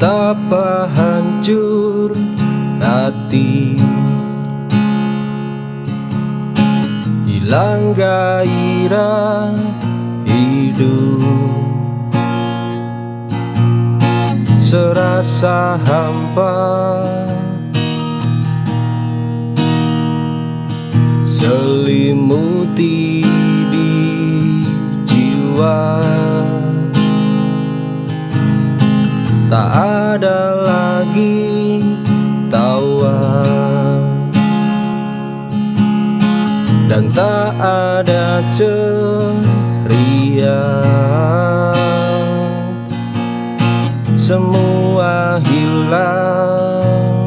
Betapa hancur hati. Hilang gairah hidup. Serasa hampa. Selimuti di jiwa. Tak tawa. Dan tak ada ceria. Semua hilang.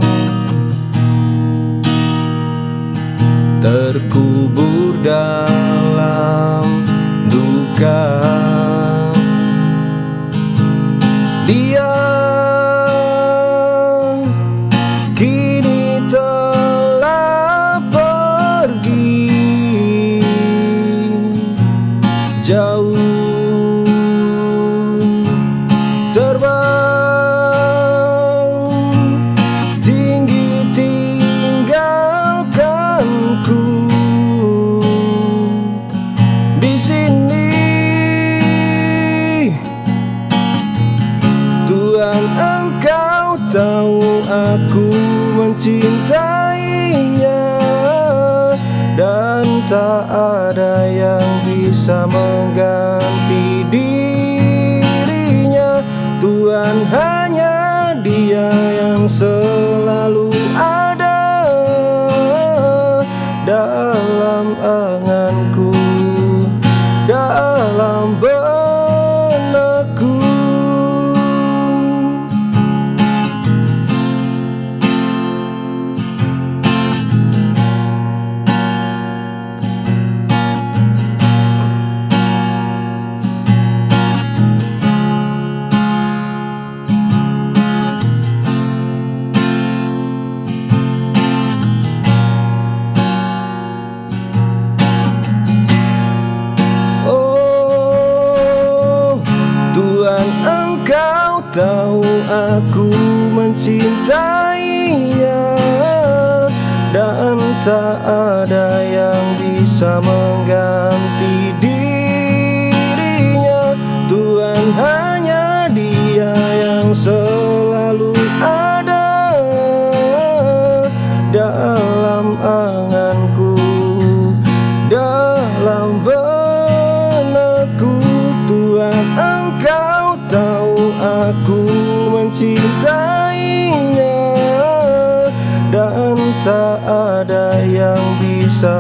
Terkubur dalam duka. Dia tahu aku mencintainya Dan tak ada yang bisa mengganti dirinya. Tuhan tahu aku mencintainya Dan tak ada yang bisa mengganti dirinya bisa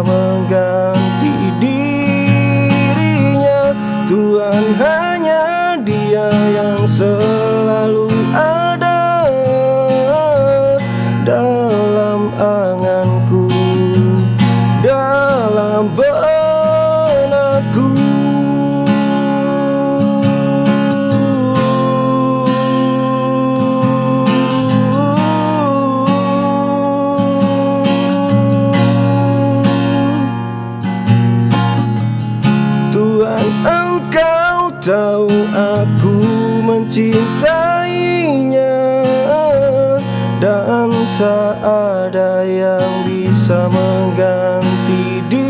mencintainya. Dan tak ada yang bisa mengganti dirinya